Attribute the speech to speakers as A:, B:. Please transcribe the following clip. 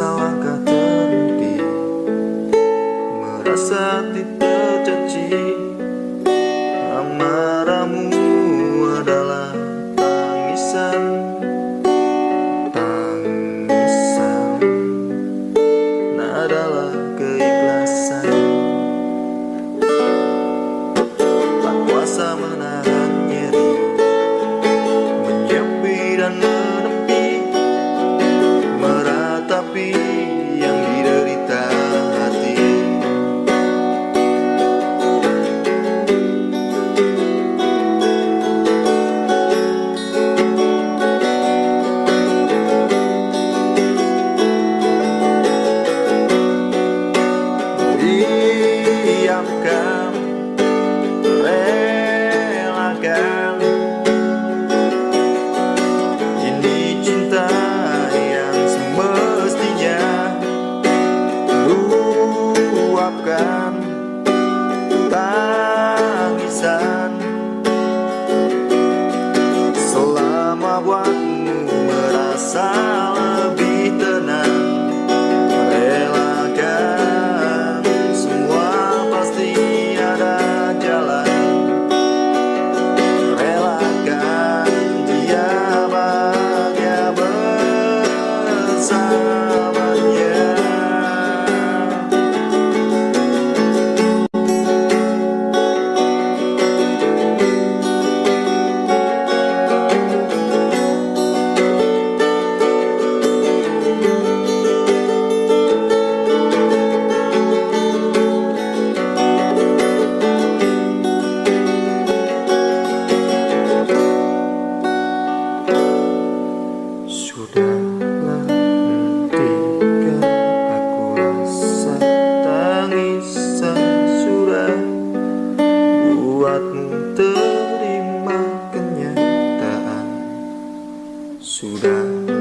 A: merasa langkah terhenti Merasa hati tercaci Amarahmu adalah tangisan Tangisan. Nah adalah keikhlasan. Tak kuasa menahan Ini cinta yang semestinya Selama buatmu merasa buatmu terima kenyataan. Sudahlah